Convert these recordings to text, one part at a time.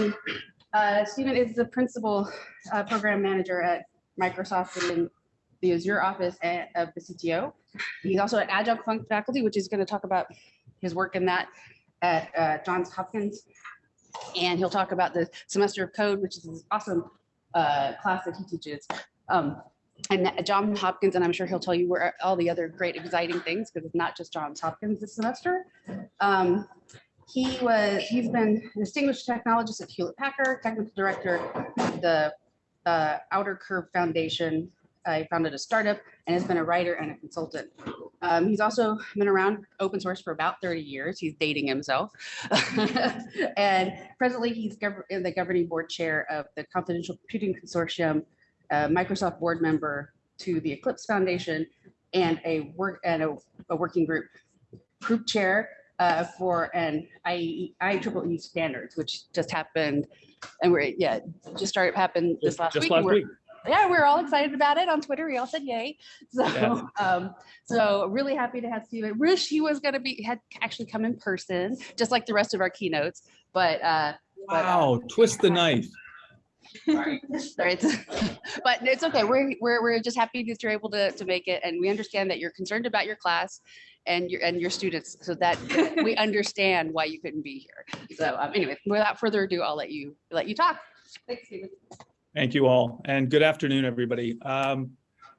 And uh, Stephen is the principal uh, program manager at Microsoft in the Azure office at- of the CTO. He's also an adjunct faculty, which is going to talk about his work in that at uh, Johns Hopkins. And he'll talk about the semester of code, which is this awesome uh, class that he teaches. Um, And Johns Hopkins, and I'm sure he'll tell you where all the other great exciting things, because it's not just Johns Hopkins this semester. Um, He was, he's been a distinguished technologist at Hewlett Packard, technical director, of the uh, Outercurve Foundation. I founded a startup and has been a writer and a consultant. Um, he's also been around open source for about 30 years. He's dating himself. and presently, he's gov- the governing board chair of the Confidential Computing Consortium, Microsoft board member to the Eclipse Foundation, and a work and a, a working group group chair uh, for an IEEE IEEE standards, which just happened. And we're, yeah, just started happened this last Just week. last week. yeah, we're all excited about it on Twitter. We all said yay. So, Yeah. um, so really happy to have Steven. Wish he was gonna be, had actually come in person, just like the rest of our keynotes, but, uh, but, uh, Wow, twist the knife. sorry, it's- but it's okay. We're, we're, we're just happy that you're able to, to make it. And we understand that you're concerned about your class and your, and your students, so that we understand why you couldn't be here. So, um, anyway, without further ado, I'll let you, let you talk. Thanks, Steven. Thank you all, and good afternoon, everybody. Um,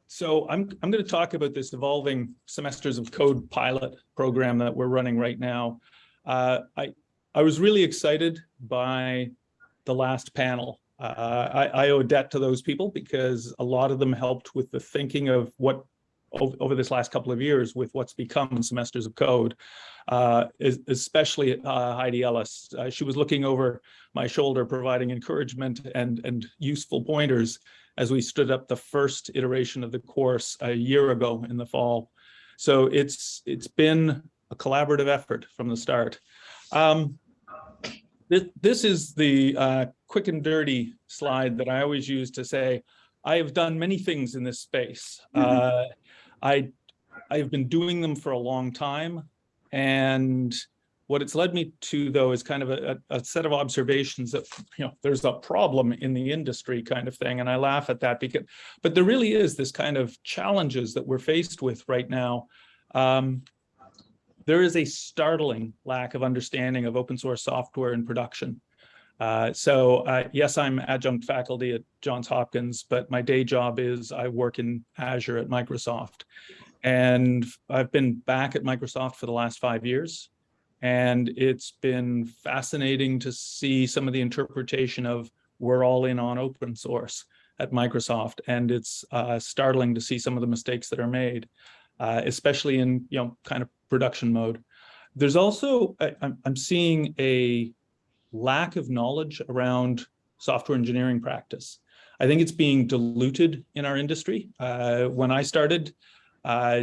So I'm, I'm going to talk about this evolving semesters of code pilot program that we're running right now. Uh, I, I was really excited by the last panel. Uh, I, I owe debt to those people because a lot of them helped with the thinking of what over this last couple of years with what's become semesters of code, uh, especially uh, Heidi Ellis. Uh, She was looking over my shoulder, providing encouragement and, and useful pointers as we stood up the first iteration of the course a year ago in the fall. So it's, it's been a collaborative effort from the start. Um, This, this is the uh, quick and dirty slide that I always use to say, I have done many things in this space. Uh, I, I've been doing them for a long time. And what it's led me to, though, is kind of a, a a set of observations that, you know, there's a problem in the industry kind of thing. And I laugh at that because, but there really is this kind of challenges that we're faced with right now. Um, there is a startling lack of understanding of open source software in production. Uh, so uh, yes, I'm adjunct faculty at Johns Hopkins, but my day job is I work in Azure at Microsoft. And I've been back at Microsoft for the last five years. And it's been fascinating to see some of the interpretation of we're all in on open source at Microsoft. And it's uh, startling to see some of the mistakes that are made, uh, especially in, you know, kind of production mode. There's also, I, I'm, I'm seeing a lack of knowledge around software engineering practice. I think it's being diluted in our industry. Uh, when I started, uh,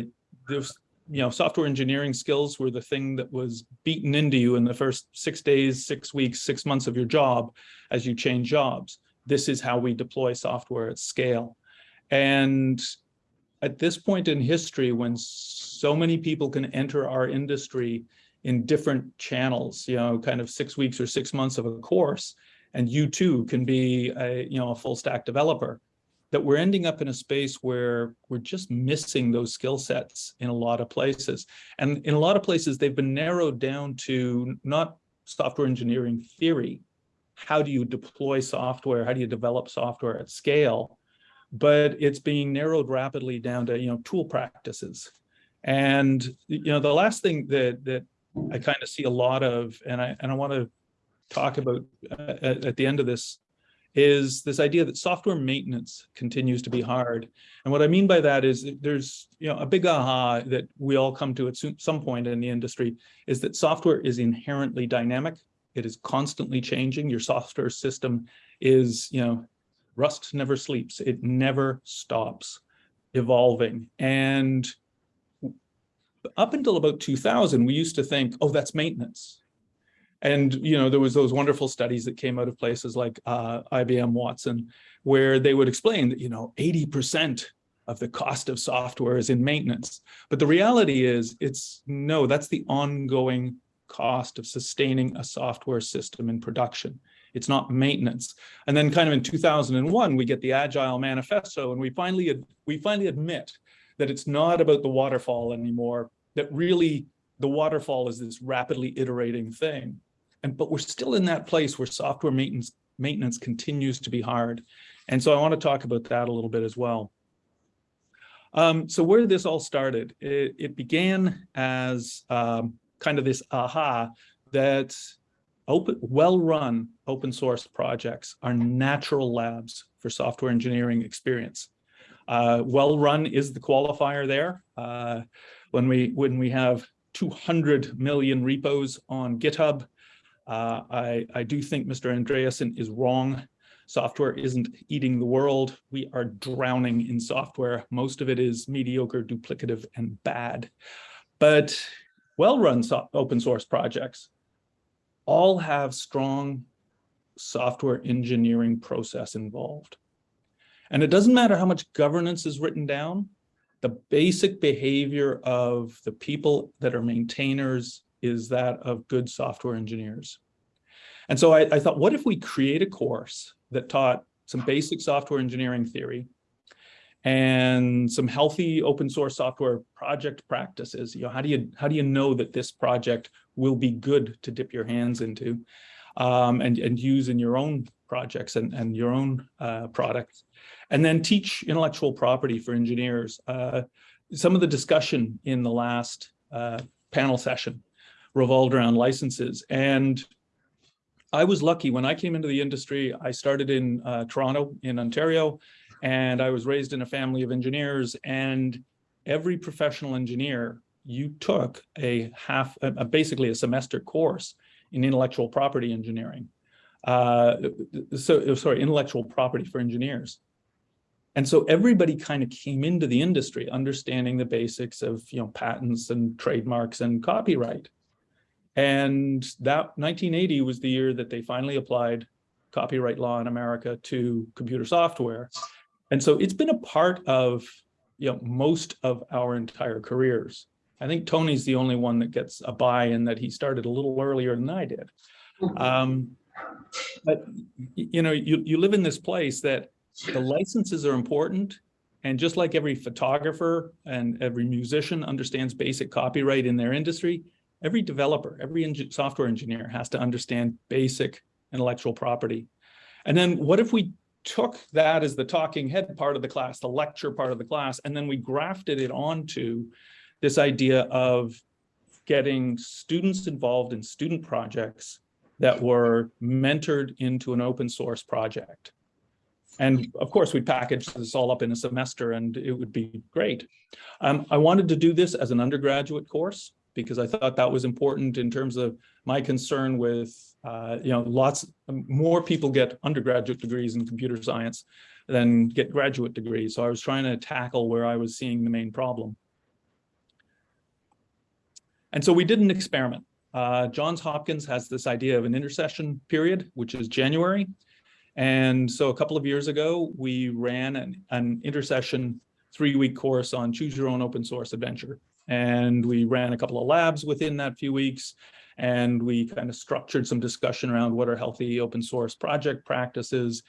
there's you know, software engineering skills were the thing that was beaten into you in the first six days, six weeks, six months of your job as you change jobs. This is how we deploy software at scale. And at this point in history, when so many people can enter our industry in different channels, you know, kind of six weeks or six months of a course, and you too can be a, you know, a full stack developer, that we're ending up in a space where we're just missing those skill sets in a lot of places. And in a lot of places, they've been narrowed down to not software engineering theory. How do you deploy software? How do you develop software at scale? But it's being narrowed rapidly down to, you know, tool practices. And, you know, the last thing that, that I kind of see a lot of, and I, and I want to talk about uh, at, at the end of this is this idea that software maintenance continues to be hard. And what I mean by that is that there's you know a big aha that we all come to at some point in the industry is that software is inherently dynamic. It is constantly changing. Your software system is, you know, rust never sleeps. It never stops evolving. And up until about 2000, we used to think, oh, that's maintenance. And, you know, there was those wonderful studies that came out of places like uh, IBM Watson, where they would explain that, you know, 80% of the cost of software is in maintenance. But the reality is it's no, that's the ongoing cost of sustaining a software system in production. It's not maintenance. And then kind of in 2001, we get the Agile Manifesto and we finally, we finally admit that it's not about the waterfall anymore, that really the waterfall is this rapidly iterating thing. And, but we're still in that place where software maintenance, maintenance continues to be hard. And so I want to talk about that a little bit as well. Um, so where this all started, it, it began as um, kind of this aha that open, well-run open source projects are natural labs for software engineering experience. Uh, well-run is the qualifier there. Uh, when we when we have 200 million repos on GitHub, uh, I, I do think Mr. Andreessen is wrong. Software isn't eating the world. We are drowning in software. Most of it is mediocre, duplicative, and bad. But well-run so open source projects all have strong software engineering process involved. And it doesn't matter how much governance is written down, the basic behavior of the people that are maintainers is that of good software engineers. And so I, I thought, what if we create a course that taught some basic software engineering theory and some healthy open source software project practices. You know, how do you how do you know that this project will be good to dip your hands into um, and, and use in your own projects and, and your own uh, products? And then teach intellectual property for engineers. Uh, some of the discussion in the last uh, panel session revolved around licenses. And I was lucky when I came into the industry, I started in uh, Toronto in Ontario, and I was raised in a family of engineers and every professional engineer, you took a half, a, basically a semester course in intellectual property engineering. Uh, so, sorry, intellectual property for engineers. And so everybody kind of came into the industry understanding the basics of, you know, patents and trademarks and copyright. And that 1980 was the year that they finally applied copyright law in America to computer software. And so it's been a part of you know, most of our entire careers. I think Tony's the only one that gets a buy in that he started a little earlier than I did. Um, but you know, you, you live in this place that the licenses are important. And just like every photographer and every musician understands basic copyright in their industry, every developer, every software engineer has to understand basic intellectual property. And then what if we took that as the talking head part of the class, the lecture part of the class, and then we grafted it onto this idea of getting students involved in student projects that were mentored into an open source project. And of course, we packaged this all up in a semester and it would be great. Um, I wanted to do this as an undergraduate course because I thought that was important in terms of my concern with uh, you know, lots more people get undergraduate degrees in computer science than get graduate degrees. So I was trying to tackle where I was seeing the main problem. And so we did an experiment. Uh, Johns Hopkins has this idea of an intersession period, which is January. And so a couple of years ago, we ran an, an intersession three-week course on choose your own open source adventure. And we ran a couple of labs within that few weeks and we kind of structured some discussion around what are healthy open source project practices.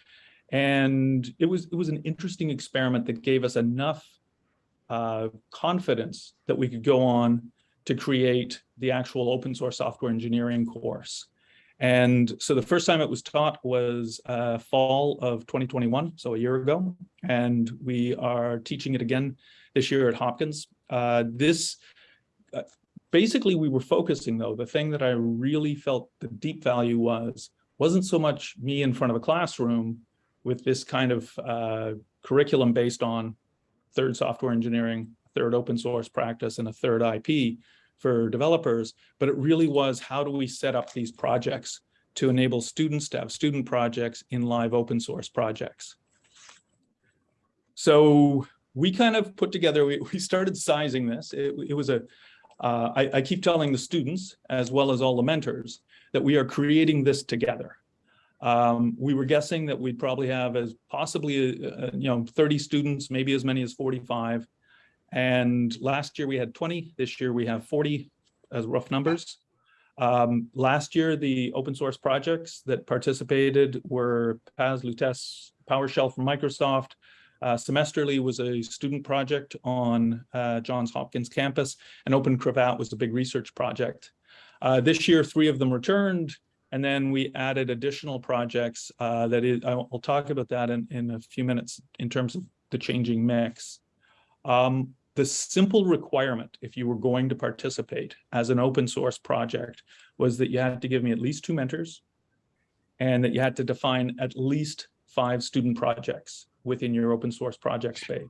And it was, it was an interesting experiment that gave us enough uh, confidence that we could go on to create the actual open source software engineering course. And so the first time it was taught was uh, fall of 2021, so a year ago, and we are teaching it again this year at Hopkins. Uh, this uh, basically we were focusing though, the thing that I really felt the deep value was, wasn't so much me in front of a classroom with this kind of uh, curriculum based on third software engineering, third open source practice, and a third IP for developers, but it really was how do we set up these projects to enable students to have student projects in live open source projects. So we kind of put together, we, we started sizing this. It, it was a, uh, I, I, keep telling the students, as well as all the mentors, that we are creating this together. Um, we were guessing that we'd probably have as possibly, uh, uh you know, 30 students, maybe as many as 45. And last year we had 20, this year we have 40 as rough numbers. Um, last year, the open source projects that participated were PAS, Lutece, PowerShell from Microsoft. Uh, Semesterly was a student project on uh, Johns Hopkins campus, and OpenCRAVAT was a big research project. Uh, this year, three of them returned, and then we added additional projects uh, that is, I'll talk about that in, in a few minutes in terms of the changing mix. Um, the simple requirement, if you were going to participate as an open source project, was that you had to give me at least two mentors and that you had to define at least five student projects within your open source project space.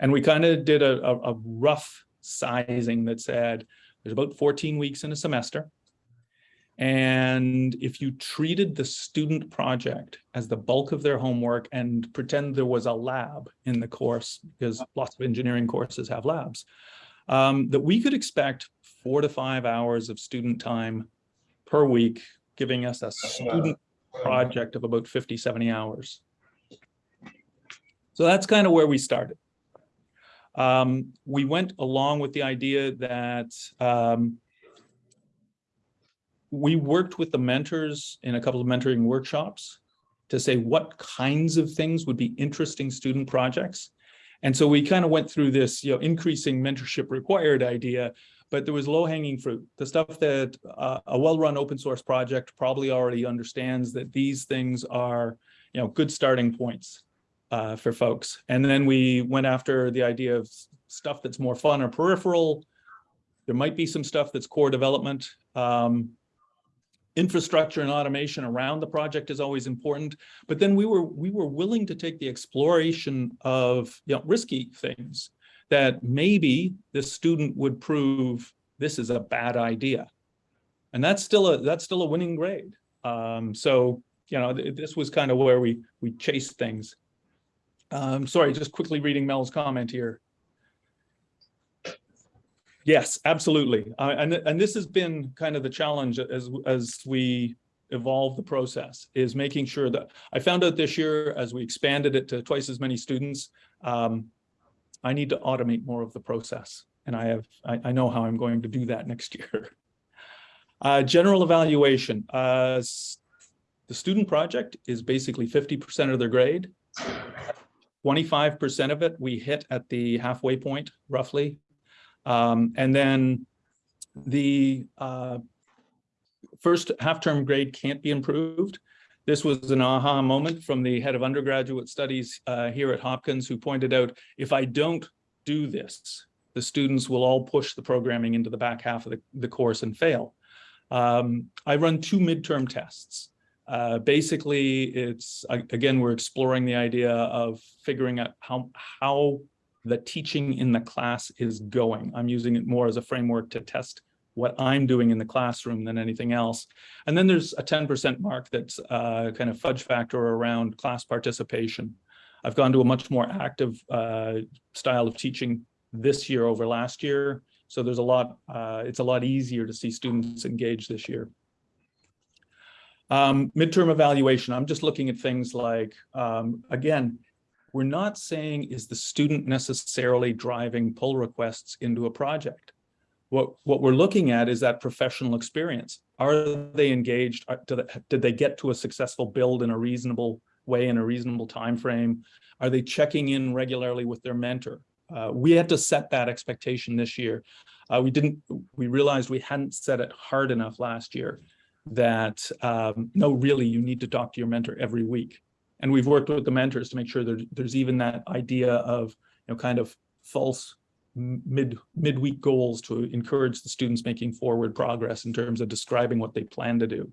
And we kind of did a, a, a rough sizing that said there's about 14 weeks in a semester. And if you treated the student project as the bulk of their homework and pretend there was a lab in the course, because lots of engineering courses have labs, um, that we could expect four to five hours of student time per week, giving us a student project of about 50, 70 hours. So that's kind of where we started. Um, we went along with the idea that um, we worked with the mentors in a couple of mentoring workshops to say what kinds of things would be interesting student projects. And so we kind of went through this, you know, increasing mentorship required idea, but there was low hanging fruit. The stuff that uh, a well-run open source project probably already understands that these things are, you know, good starting points uh, for folks. And then we went after the idea of stuff that's more fun or peripheral. There might be some stuff that's core development. Um, infrastructure and automation around the project is always important. But then we were we were willing to take the exploration of you know, risky things that maybe the student would prove this is a bad idea. And that's still a that's still a winning grade. Um, so, you know, th this was kind of where we we chased things. Um, sorry, just quickly reading Mel's comment here. Yes, absolutely. Uh, and, and this has been kind of the challenge as, as we evolve the process is making sure that I found out this year as we expanded it to twice as many students, um, I need to automate more of the process. And I have, I, I know how I'm going to do that next year. Uh, general evaluation. Uh, the student project is basically 50% of their grade. 25% of it we hit at the halfway point, roughly. Um, and then the uh, first half-term grade can't be improved. This was an aha moment from the head of undergraduate studies uh, here at Hopkins who pointed out, if I don't do this, the students will all push the programming into the back half of the, the course and fail. Um, I run two midterm tests. Uh, basically, it's, again, we're exploring the idea of figuring out how, how the teaching in the class is going. I'm using it more as a framework to test what I'm doing in the classroom than anything else. And then there's a 10% mark that's uh, kind of fudge factor around class participation. I've gone to a much more active uh, style of teaching this year over last year. So there's a lot, uh, it's a lot easier to see students engage this year. Um, midterm evaluation, I'm just looking at things like, um, again, we're not saying is the student necessarily driving pull requests into a project. What, what we're looking at is that professional experience. Are they engaged? Did they get to a successful build in a reasonable way, in a reasonable time frame? Are they checking in regularly with their mentor? Uh, we had to set that expectation this year. Uh, we didn't, we realized we hadn't set it hard enough last year that um, no, really, you need to talk to your mentor every week. And we've worked with the mentors to make sure there, there's even that idea of, you know, kind of false mid midweek goals to encourage the students making forward progress in terms of describing what they plan to do.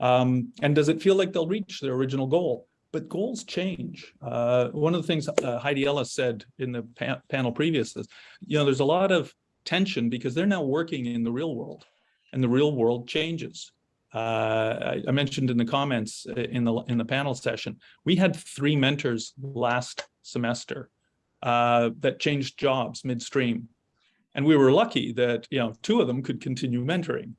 Um, and does it feel like they'll reach their original goal? But goals change. Uh, one of the things uh, Heidi Ellis said in the pa panel previous is, you know, there's a lot of tension because they're now working in the real world and the real world changes. Uh, I, mentioned in the comments uh, in the in the panel session, we had three mentors last semester uh, that changed jobs midstream, and we were lucky that you know two of them could continue mentoring.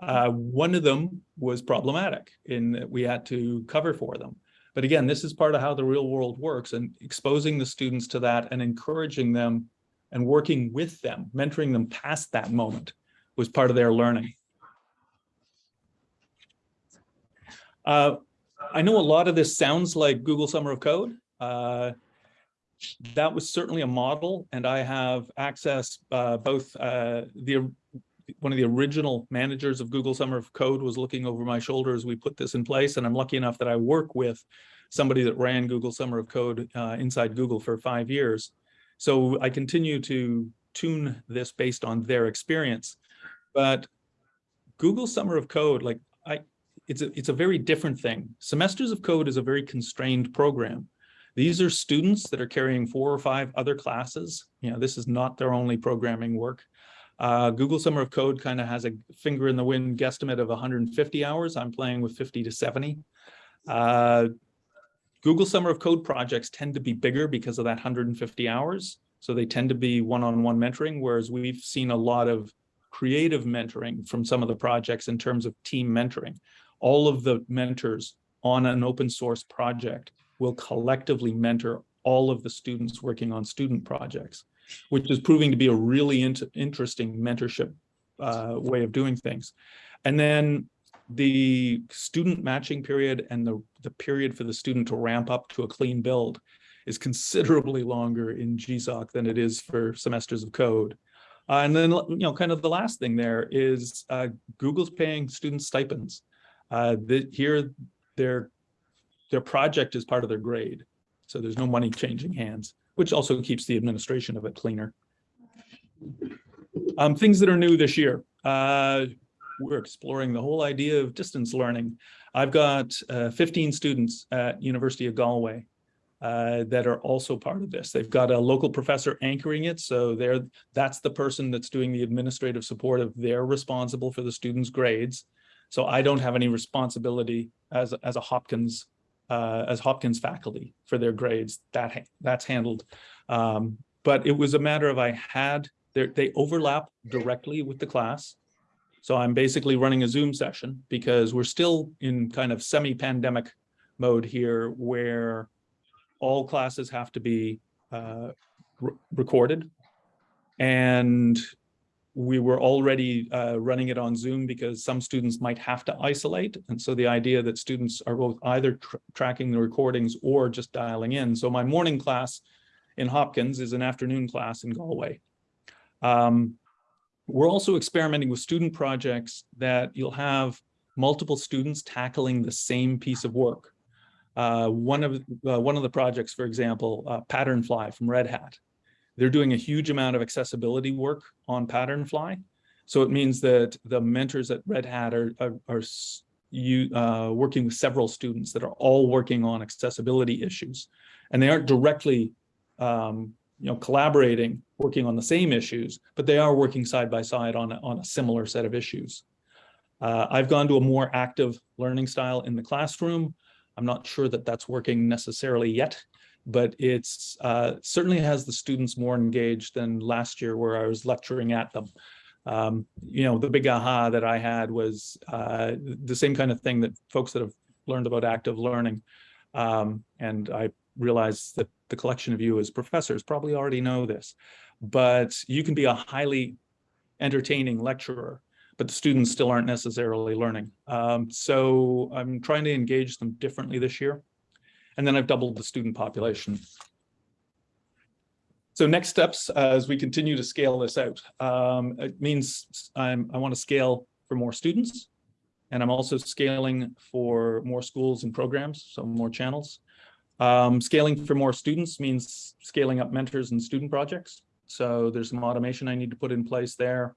Uh, one of them was problematic in that we had to cover for them. But again, this is part of how the real world works and exposing the students to that and encouraging them and working with them, mentoring them past that moment was part of their learning. Uh, I know a lot of this sounds like Google Summer of Code. Uh, that was certainly a model, and I have access uh, both uh, the one of the original managers of Google Summer of Code was looking over my shoulder as we put this in place, and I'm lucky enough that I work with somebody that ran Google Summer of Code uh, inside Google for five years. So I continue to tune this based on their experience. But Google Summer of Code, like I, it's a, it's a very different thing. Semesters of Code is a very constrained program. These are students that are carrying four or five other classes. You know, this is not their only programming work. Uh, Google Summer of Code kind of has a finger in the wind guesstimate of 150 hours. I'm playing with 50 to 70. Uh, Google Summer of Code projects tend to be bigger because of that 150 hours. So they tend to be one-on-one -on -one mentoring, whereas we've seen a lot of creative mentoring from some of the projects in terms of team mentoring. All of the mentors on an open source project will collectively mentor all of the students working on student projects, which is proving to be a really interesting mentorship uh, way of doing things. And then the student matching period and the, the period for the student to ramp up to a clean build is considerably longer in GSOC than it is for semesters of code. Uh, and then, you know, kind of the last thing there is uh, Google's paying students stipends. Uh, here, their, their project is part of their grade. So there's no money changing hands, which also keeps the administration of it cleaner. Um, things that are new this year. Uh, we're exploring the whole idea of distance learning. I've got uh, 15 students at University of Galway uh, that are also part of this. They've got a local professor anchoring it. So they're, that's the person that's doing the administrative support of they're responsible for the students' grades. So I don't have any responsibility as, as a Hopkins uh, as Hopkins faculty for their grades. That that's handled. Um, but it was a matter of I had they overlap directly with the class. So I'm basically running a Zoom session because we're still in kind of semi-pandemic mode here where all classes have to be uh, re recorded. And we were already uh, running it on Zoom because some students might have to isolate. And so the idea that students are both either tr tracking the recordings or just dialing in. So my morning class in Hopkins is an afternoon class in Galway. Um, we're also experimenting with student projects that you'll have multiple students tackling the same piece of work. Uh, one of uh, one of the projects, for example, uh, Patternfly from Red Hat, they're doing a huge amount of accessibility work on Patternfly. So it means that the mentors at Red Hat are, are, are you, uh, working with several students that are all working on accessibility issues. And they aren't directly um, you know, collaborating, working on the same issues, but they are working side by side on a, on a similar set of issues. Uh, I've gone to a more active learning style in the classroom. I'm not sure that that's working necessarily yet, but it's uh, certainly has the students more engaged than last year where I was lecturing at them. Um, you know, the big aha that I had was uh, the same kind of thing that folks that have learned about active learning. Um, and I realize that the collection of you as professors probably already know this, but you can be a highly entertaining lecturer, but the students still aren't necessarily learning. Um, so I'm trying to engage them differently this year. And then I've doubled the student population. So next steps uh, as we continue to scale this out, um, it means I'm, I want to scale for more students. And I'm also scaling for more schools and programs, so more channels. Um, scaling for more students means scaling up mentors and student projects. So there's some automation I need to put in place there.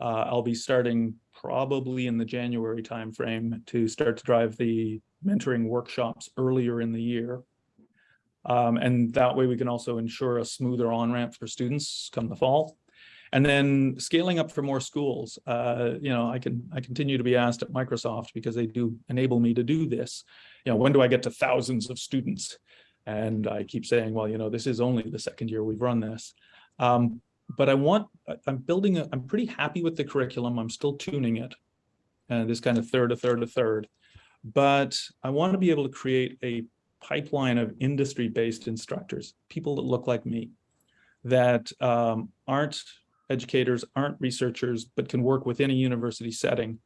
Uh, I'll be starting probably in the January timeframe to start to drive the mentoring workshops earlier in the year. Um, and that way we can also ensure a smoother on-ramp for students come the fall. And then scaling up for more schools. Uh, you know, I can I continue to be asked at Microsoft because they do enable me to do this. You know, when do I get to thousands of students? And I keep saying, well, you know, this is only the second year we've run this. Um, but I want, I'm building, I'm pretty happy with the curriculum. I'm still tuning it. And uh, this kind of third, a third, a third. But I want to be able to create a pipeline of industry-based instructors, people that look like me, that um, aren't educators, aren't researchers, but can work within a university setting.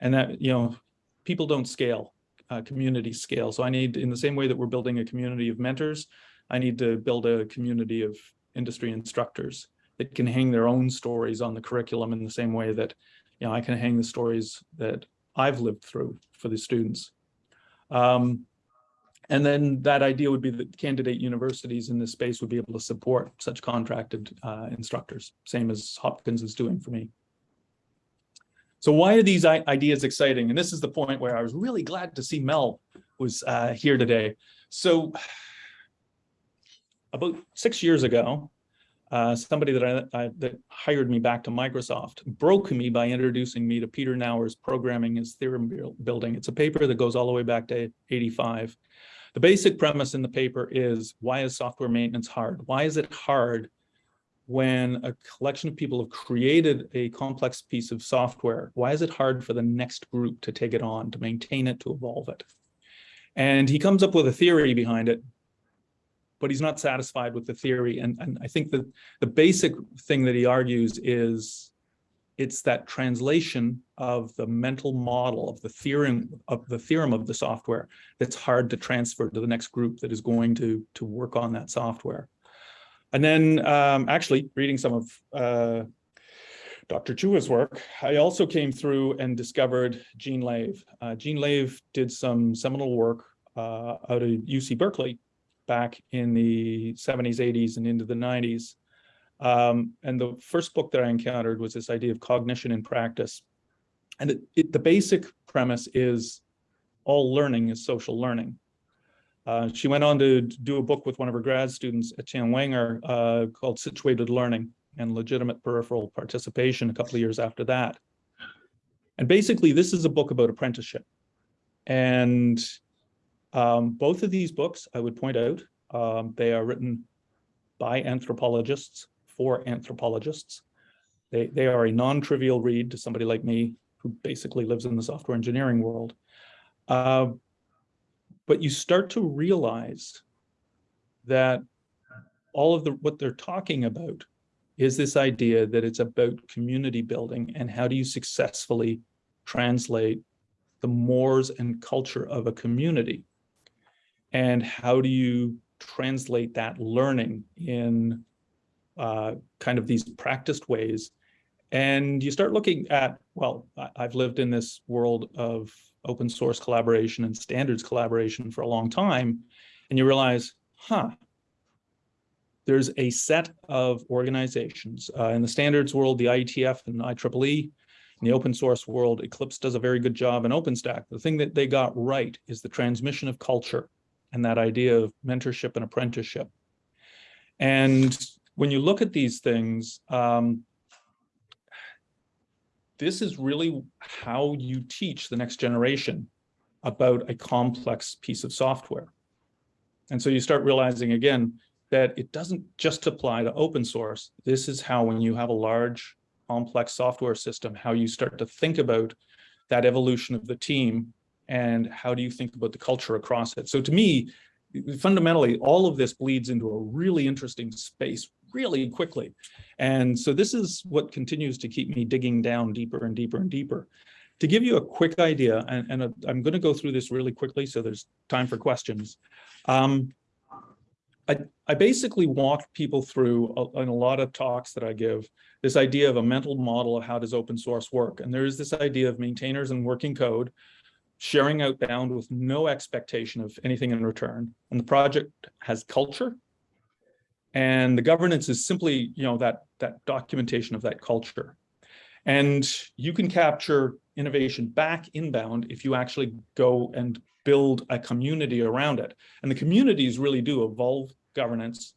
And that, you know, people don't scale. uh, community scale. So I need, in the same way that we're building a community of mentors, I need to build a community of industry instructors that can hang their own stories on the curriculum in the same way that, you know, I can hang the stories that I've lived through for the students. Um, and then that idea would be that candidate universities in this space would be able to support such contracted uh, instructors, same as Hopkins is doing for me. So why are these ideas exciting? And this is the point where I was really glad to see Mel was uh, here today. So about six years ago, uh, somebody that I, I, that hired me back to Microsoft broke me by introducing me to Peter Naur's Programming as Theorem Building. It's a paper that goes all the way back to 85. The basic premise in the paper is why is software maintenance hard? Why is it hard when a collection of people have created a complex piece of software? Why is it hard for the next group to take it on, to maintain it, to evolve it? And he comes up with a theory behind it but he's not satisfied with the theory. And, and I think that the basic thing that he argues is it's that translation of the mental model of the theorem of the theorem of the software that's hard to transfer to the next group that is going to to work on that software. And then um, actually reading some of uh, Dr. Chua's work, I also came through and discovered Jean Lave. Uh, Jean Lave did some seminal work uh, out of UC Berkeley back in the 70s, 80s, and into the 90s. Um, and the first book that I encountered was this idea of cognition in practice. And it, it, the basic premise is all learning is social learning. Uh, she went on to do a book with one of her grad students, Etienne Wenger, uh, called Situated Learning and Legitimate Peripheral Participation a couple of years after that. And basically, this is a book about apprenticeship. And um, both of these books, I would point out, um, they are written by anthropologists for anthropologists. They, they are a non-trivial read to somebody like me who basically lives in the software engineering world. Uh, but you start to realize that all of the what they're talking about is this idea that it's about community building and how do you successfully translate the mores and culture of a community and how do you translate that learning in uh, kind of these practiced ways? And you start looking at well i've lived in this world of open source collaboration and standards collaboration for a long time and you realize huh there's a set of organizations. Uh, in the standards world the IETF and IEEE in the open source world Eclipse does a very good job in OpenStack. The thing that they got right is the transmission of culture and that idea of mentorship and apprenticeship. And when you look at these things, um, this is really how you teach the next generation about a complex piece of software. And so you start realizing again that it doesn't just apply to open source. This is how when you have a large complex software system, how you start to think about that evolution of the team and how do you think about the culture across it? So to me, fundamentally, all of this bleeds into a really interesting space really quickly. And so this is what continues to keep me digging down deeper and deeper and deeper. To give you a quick idea, and, and a, I'm going to go through this really quickly, so there's time for questions. Um, I, I basically walk people through a, in a lot of talks that I give this idea of a mental model of how does open source work. And there is this idea of maintainers and working code sharing outbound with no expectation of anything in return. And the project has culture. And the governance is simply, you know, that, that documentation of that culture. And you can capture innovation back inbound if you actually go and build a community around it. And the communities really do evolve governance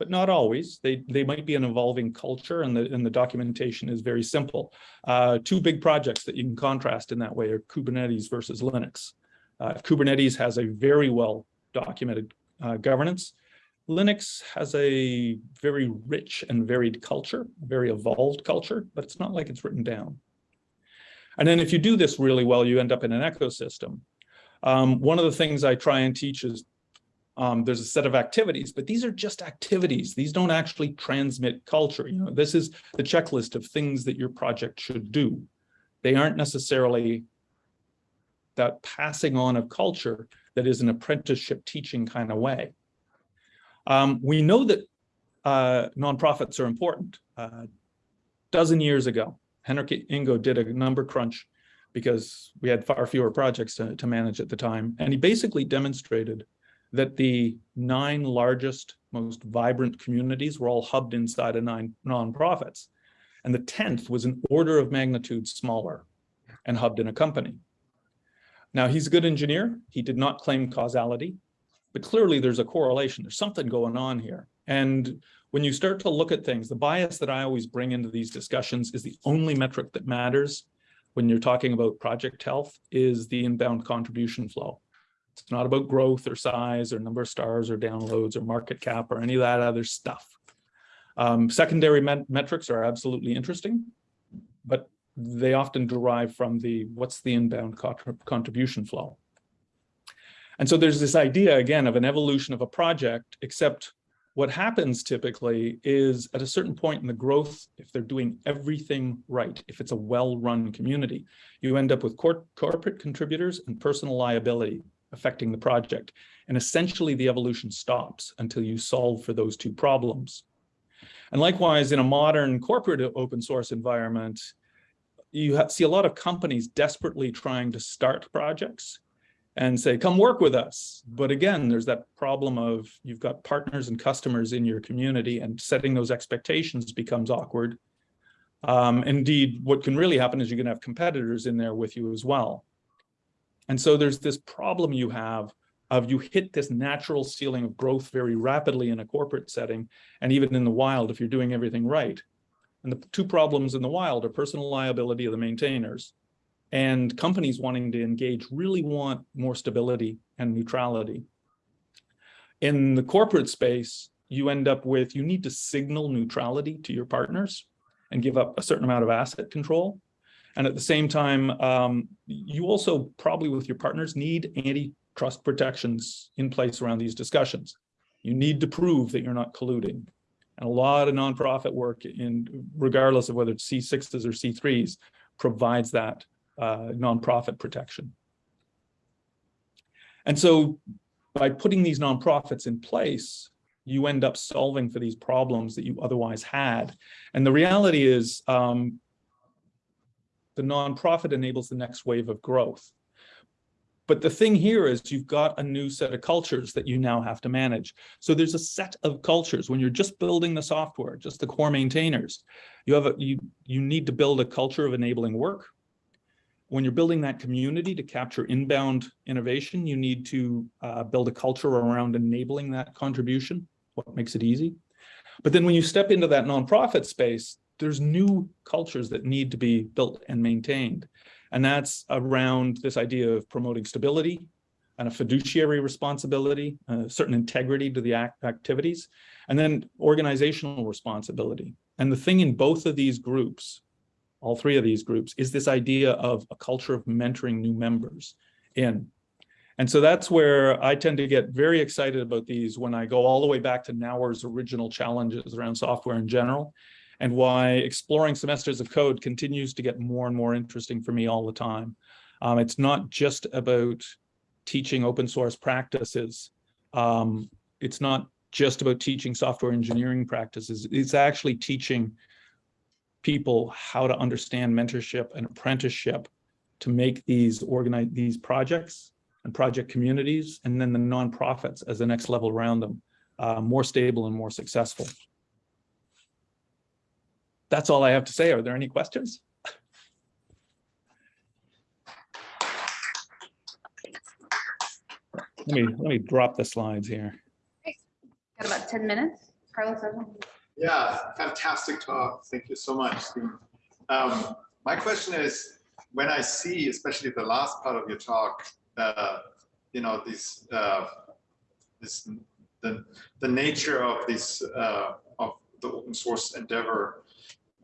but not always. They, they might be an evolving culture and the, and the documentation is very simple. Uh, two big projects that you can contrast in that way are Kubernetes versus Linux. Uh, Kubernetes has a very well documented uh, governance. Linux has a very rich and varied culture, very evolved culture, but it's not like it's written down. And then if you do this really well, you end up in an ecosystem. Um, one of the things I try and teach is um, there's a set of activities, but these are just activities. These don't actually transmit culture. You know, this is the checklist of things that your project should do. They aren't necessarily that passing on of culture that is an apprenticeship teaching kind of way. Um, we know that uh, nonprofits are important. Uh, dozen years ago, Henrik Ingo did a number crunch because we had far fewer projects to, to manage at the time. And he basically demonstrated that the nine largest, most vibrant communities were all hubbed inside of nine nonprofits. And the 10th was an order of magnitude smaller and hubbed in a company. Now, he's a good engineer. He did not claim causality, but clearly there's a correlation. There's something going on here. And when you start to look at things, the bias that I always bring into these discussions is the only metric that matters when you're talking about project health is the inbound contribution flow. It's not about growth or size or number of stars or downloads or market cap or any of that other stuff. Um, secondary met metrics are absolutely interesting, but they often derive from the what's the inbound contribution flow. And so there's this idea again of an evolution of a project, except what happens typically is at a certain point in the growth, if they're doing everything right, if it's a well-run community, you end up with cor corporate contributors and personal liability affecting the project. And essentially the evolution stops until you solve for those two problems. And likewise, in a modern corporate open source environment, you see a lot of companies desperately trying to start projects and say, come work with us. But again, there's that problem of you've got partners and customers in your community and setting those expectations becomes awkward. Um, indeed, what can really happen is you're gonna have competitors in there with you as well. And so there's this problem you have of you hit this natural ceiling of growth very rapidly in a corporate setting, and even in the wild if you're doing everything right. And the two problems in the wild are personal liability of the maintainers and companies wanting to engage really want more stability and neutrality. In the corporate space, you end up with, you need to signal neutrality to your partners and give up a certain amount of asset control. And at the same time, um, you also probably with your partners need antitrust protections in place around these discussions. You need to prove that you're not colluding. And a lot of nonprofit work in regardless of whether it's C6s or C3s provides that uh, nonprofit protection. And so by putting these nonprofits in place, you end up solving for these problems that you otherwise had. And the reality is um, the nonprofit enables the next wave of growth. But the thing here is you've got a new set of cultures that you now have to manage. So there's a set of cultures when you're just building the software, just the core maintainers, you have a, you, you need to build a culture of enabling work, when you're building that community to capture inbound innovation, you need to uh, build a culture around enabling that contribution, what makes it easy. But then when you step into that nonprofit space, there's new cultures that need to be built and maintained. And that's around this idea of promoting stability and a fiduciary responsibility, a certain integrity to the act activities, and then organizational responsibility. And the thing in both of these groups all three of these groups, is this idea of a culture of mentoring new members in. And so that's where I tend to get very excited about these when I go all the way back to Naur's original challenges around software in general, and why exploring semesters of code continues to get more and more interesting for me all the time. Um, it's not just about teaching open source practices. Um, it's not just about teaching software engineering practices. It's actually teaching people how to understand mentorship and apprenticeship to make these organize these projects and project communities and then the nonprofits as the next level around them uh, more stable and more successful. That's all I have to say. Are there any questions? Let me let me drop the slides here. Got about 10 minutes. Carlos, yeah, fantastic talk. Thank you so much, Steve. Um, my question is, when I see, especially the last part of your talk, uh, you know, this, uh, this, the, the nature of this, uh, of the open source endeavor,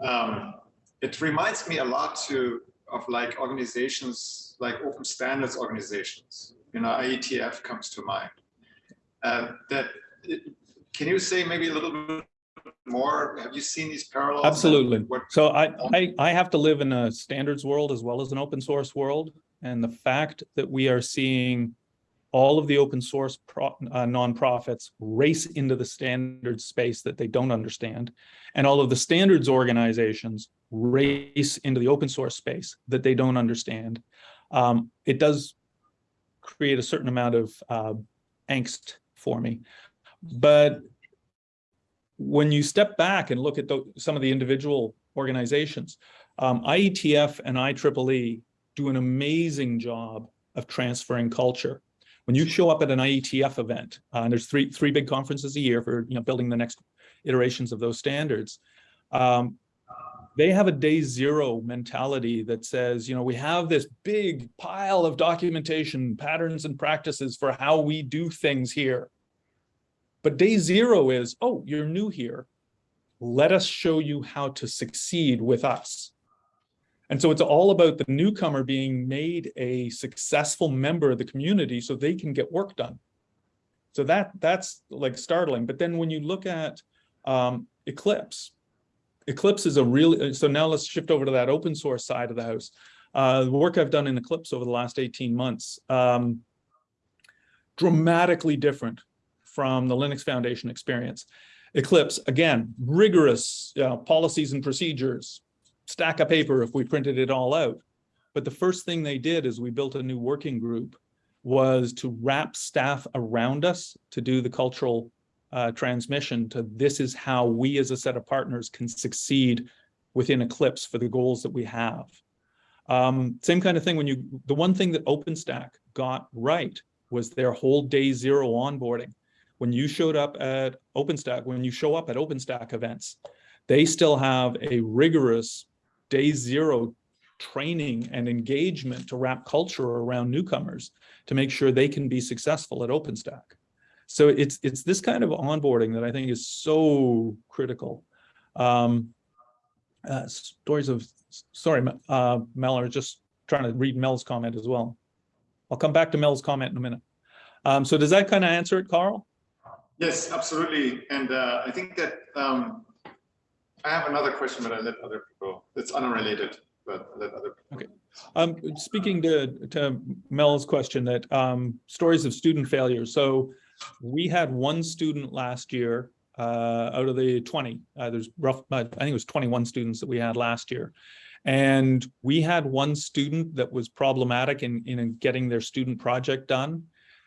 um, it reminds me a lot to, of like organizations, like open standards organizations, you know, IETF comes to mind. Uh, that, can you say maybe a little bit more? Have you seen these parallels? Absolutely. What- So I, I, I have to live in a standards world as well as an open source world. and the fact that we are seeing all of the open source pro, uh, nonprofits race into the standards space that they don't understand, and all of the standards organizations race into the open source space that they don't understand, um, it does create a certain amount of uh, angst for me. But when you step back and look at the, some of the individual organizations, um, IETF and IEEE do an amazing job of transferring culture. When you show up at an IETF event, uh, and there's three three big conferences a year for you know building the next iterations of those standards, um, they have a day zero mentality that says, you know, we have this big pile of documentation, patterns and practices for how we do things here. But day zero is, oh, you're new here. Let us show you how to succeed with us. And so it's all about the newcomer being made a successful member of the community so they can get work done. So that that's like startling. But then when you look at um, Eclipse, Eclipse is a really, so now let's shift over to that open source side of the house. Uh, the work I've done in Eclipse over the last 18 months, um, dramatically different from the Linux Foundation experience. Eclipse, again, rigorous uh, policies and procedures, stack of paper if we printed it all out. But the first thing they did is we built a new working group was to wrap staff around us to do the cultural uh, transmission to this is how we as a set of partners can succeed within Eclipse for the goals that we have. Um, same kind of thing when you, the one thing that OpenStack got right was their whole day zero onboarding. When you showed up at OpenStack, when you show up at OpenStack events, they still have a rigorous day zero training and engagement to wrap culture around newcomers to make sure they can be successful at OpenStack. So it's it's this kind of onboarding that I think is so critical. Um, uh, stories of, sorry, uh, Mel, I was just trying to read Mel's comment as well. I'll come back to Mel's comment in a minute. Um, so does that kind of answer it, Carl? Yes, absolutely. And uh, I think that um, I have another question, but I let other people, it's unrelated, but I let other people. Okay. Um, speaking to, to Mel's question that um, stories of student failure. So we had one student last year uh, out of the 20. Uh, there's rough, I think it was 21 students that we had last year. And we had one student that was problematic in, in getting their student project done.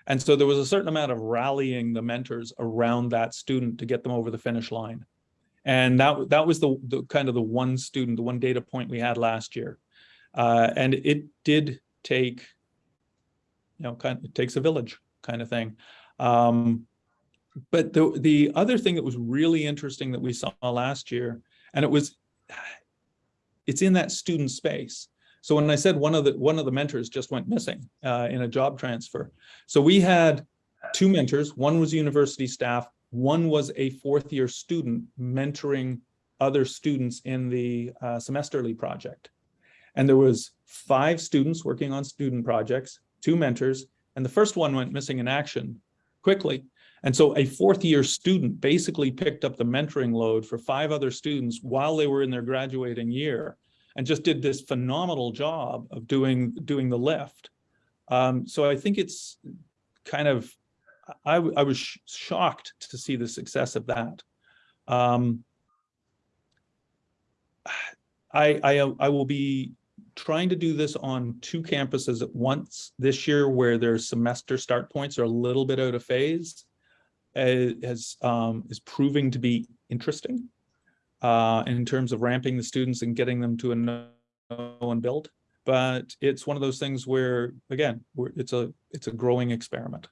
And so there was a certain amount of rallying the mentors around that student to get them over the finish line. And that, that was the, the kind of the one student, the one data point we had last year. Uh, and it did take, you know, kind of, it takes a village kind of thing. Um, but the, the other thing that was really interesting that we saw last year, and it was, it's in that student space. So when I said one of the one of the mentors just went missing uh, in a job transfer. So we had two mentors. One was university staff. One was a fourth year student mentoring other students in the uh, semesterly project. And there was five students working on student projects, two mentors, and the first one went missing in action quickly. And so a fourth year student basically picked up the mentoring load for five other students while they were in their graduating year and just did this phenomenal job of doing doing the lift. Um, so I think it's kind of, I, I was sh shocked to see the success of that. Um, I, I, I will be trying to do this on two campuses at once this year where their semester start points are a little bit out of phase as um, is proving to be interesting uh, in terms of ramping the students and getting them to a know and build. But it's one of those things where, again, it's a it's a growing experiment.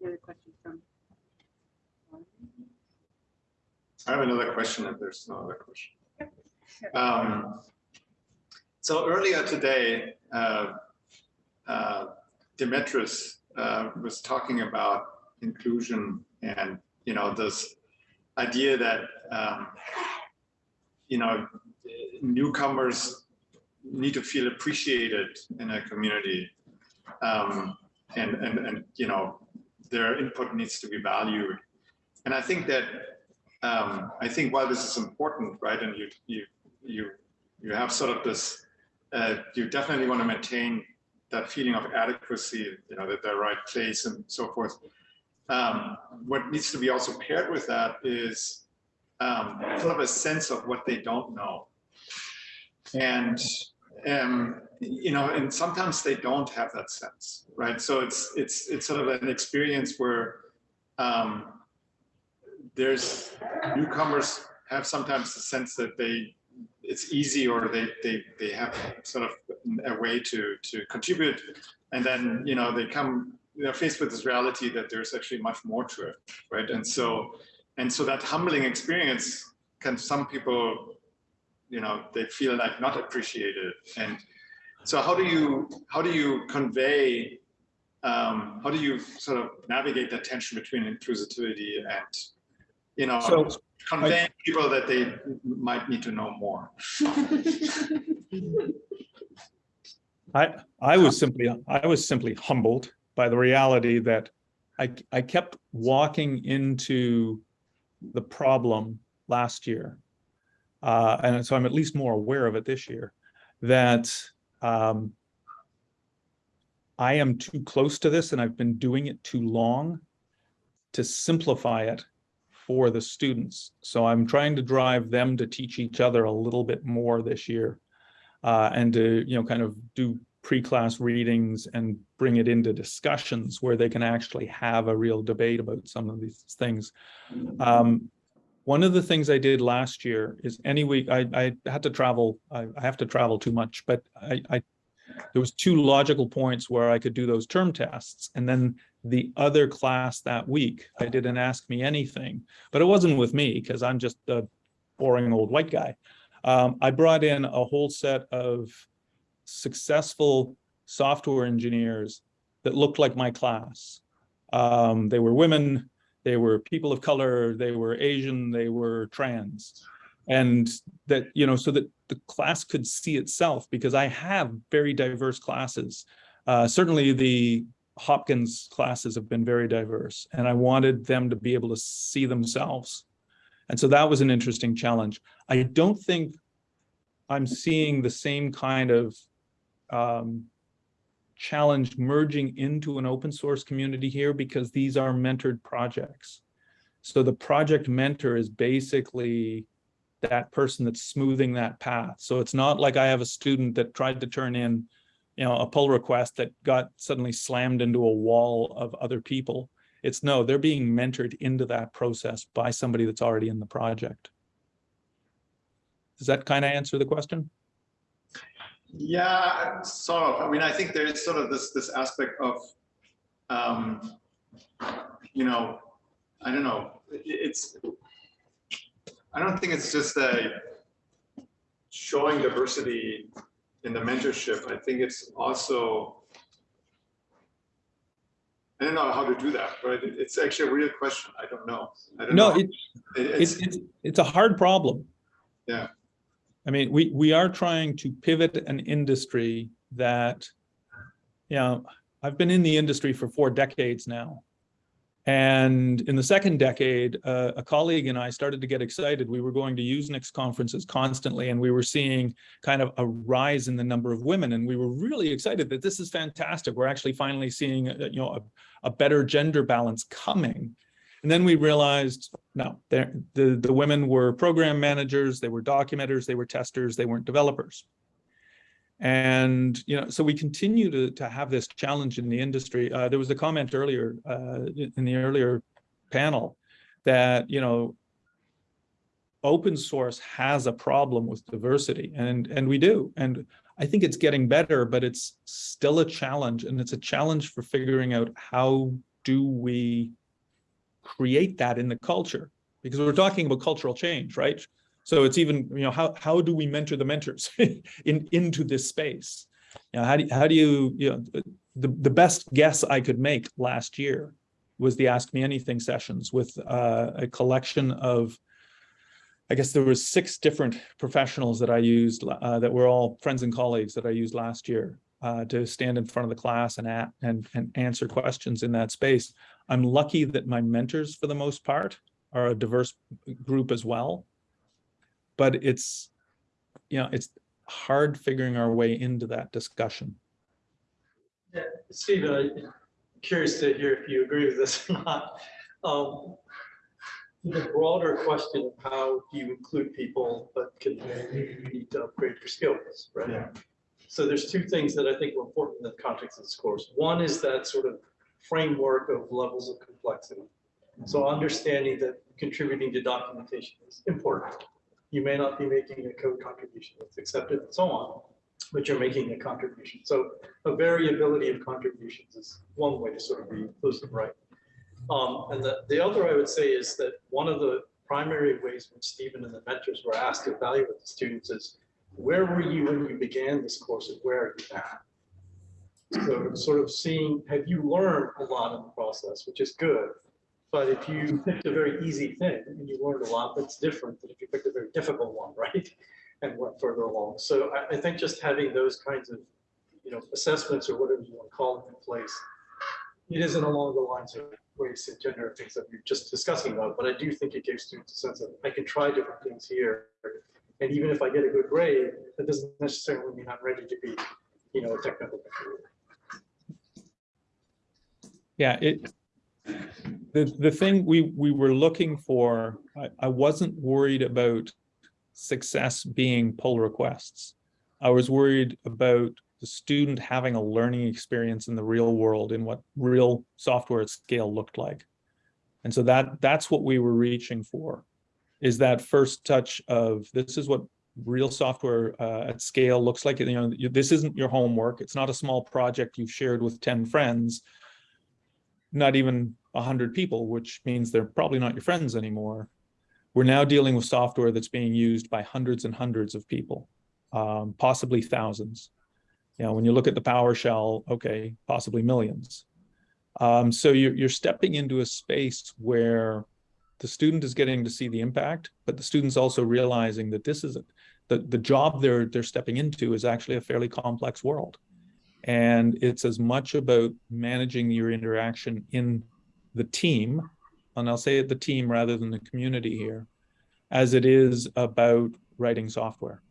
Any other questions from? I have another question if there's no other question. Um, so earlier today, uh, uh, Demetrius uh, was talking about inclusion and, you know, this idea that, um, you know, newcomers need to feel appreciated in a community um, and, and, and, you know, their input needs to be valued. And I think that um, I think while this is important, right, and you you you you have sort of this, uh, you definitely want to maintain that feeling of adequacy, you know, that the right place and so forth. Um, what needs to be also paired with that is um, sort of a sense of what they don't know. And, um, you know, and sometimes they don't have that sense, right? So it's, it's, it's sort of an experience where um, there's newcomers have sometimes the sense that they it's easy or they they they have sort of a way to to contribute. And then you know they come they're faced with this reality that there's actually much more to it right? And so and so that humbling experience can some people you know they feel like not appreciated. And so how do you how do you convey um, how do you sort of navigate that tension between inclusivity and you know So, conveying people that they might need to know more I, I was simply, I was simply humbled by the reality that I, I kept walking into the problem last year. Uh, and so I'm at least more aware of it this year, that um, I am too close to this and I've been doing it too long to simplify it for the students. So I'm trying to drive them to teach each other a little bit more this year uh, and to, you know, kind of do pre-class readings and bring it into discussions where they can actually have a real debate about some of these things. Um, one of the things I did last year is any week, I, I had to travel, I, I have to travel too much, but I, I, there was two logical points where I could do those term tests. And then the other class that week, I didn't Ask Me Anything, but it wasn't with me because I'm just a boring old white guy. Um, I brought in a whole set of successful software engineers that looked like my class. Um, they were women, they were people of color, they were Asian, they were trans. And that, you know, so that the class could see itself because I have very diverse classes. Uh, certainly the Hopkins classes have been very diverse and I wanted them to be able to see themselves. And so that was an interesting challenge. I don't think I'm seeing the same kind of um, challenge merging into an open source community here because these are mentored projects. So the project mentor is basically that person that's smoothing that path. So it's not like I have a student that tried to turn in, you know, a pull request that got suddenly slammed into a wall of other people. It's no, they're being mentored into that process by somebody that's already in the project. Does that kind of answer the question? Yeah, sort of. I mean, I think there is sort of this this aspect of, um, you know, I don't know. It's I don't think it's just a showing diversity in the mentorship. I think it's also, I don't know how to do that, but it's actually a real question. I don't know. I don't No, know. it, It- it's, It's, it's, it's a hard problem. Yeah. I mean, we, we are trying to pivot an industry that, you know, I've been in the industry for four decades now. And in the second decade, uh, a colleague and I started to get excited. We were going to Usenix conferences constantly, and we were seeing kind of a rise in the number of women. And we were really excited that this is fantastic. We're actually finally seeing, uh, you know, a, a better gender balance coming. And then we realized, no, the, the women were program managers, they were documenters, they were testers, they weren't developers. And, you know, so we continue to, to have this challenge in the industry. Uh, there was a comment earlier, uh, in the earlier panel that, you know, open source has a problem with diversity and, and we do. And I think it's getting better, but it's still a challenge and it's a challenge for figuring out how do we create that in the culture because we're talking about cultural change, right? So it's even, you know, how, how do we mentor the mentors in, into this space? You know, how do, how do you, you know, the, the best guess I could make last year was the Ask Me Anything sessions with uh, a collection of, I guess there was six different professionals that I used uh, that were all friends and colleagues that I used last year uh, to stand in front of the class and, a- and, and answer questions in that space. I'm lucky that my mentors, for the most part, are a diverse group as well. But it's, you know, it's hard figuring our way into that discussion. Yeah, Stephen, I'm curious to hear if you agree with this or not. Um, The broader question of how do you include people, but can you need to upgrade your skills, right? Yeah. So there's two things that I think are important in the context of this course. One is that sort of framework of levels of complexity. So understanding that contributing to documentation is important. You may not be making a code contribution that's accepted and so on, but you're making a contribution. So a variability of contributions is one way to sort of be inclusive, right? Um, and the, the other I would say is that one of the primary ways when Stephen and the mentors were asked to evaluate the students is, where were you when you began this course and where are you now? So sort of seeing, have you learned a lot in the process, which is good. But if you picked a very easy thing and you learned a lot, that's different than if you picked a very difficult one, right? And went further along. So I, I think just having those kinds of, you know, assessments or whatever you want to call them in place. It isn't along the lines of race and gender things that we are just discussing about, but I do think it gives students a sense of, I can try different things here. And even if I get a good grade, that doesn't necessarily mean I'm ready to be, you know, a technical. Yeah, it, the, the thing we, we were looking for, I, I wasn't worried about success being pull requests. I was worried about the student having a learning experience in the real world in what real software at scale looked like. And so that, that's what we were reaching for, is that first touch of this is what real software uh, at scale looks like. You know, this isn't your homework. It's not a small project you've shared with 10 friends not even a hundred people, which means they're probably not your friends anymore. We're now dealing with software that's being used by hundreds and hundreds of people, um, possibly thousands. You know, when you look at the PowerShell, okay, possibly millions. Um, so you're, you're stepping into a space where the student is getting to see the impact, but the student's also realizing that this is the, the job they're, they're stepping into is actually a fairly complex world. And it's as much about managing your interaction in the team, and I'll say it the team rather than the community here, as it is about writing software.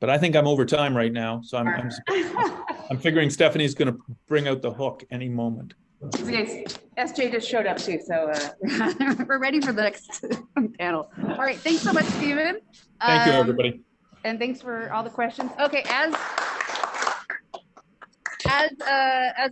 But I think I'm over time right now, so I'm, I'm, I'm figuring Stephanie's gonna bring out the hook any moment. Okay, SJ just showed up too, so uh, we're ready for the next panel. All right, thanks so much, Stephen. Thank you, Um, everybody. And thanks for all the questions. Okay, as as uh as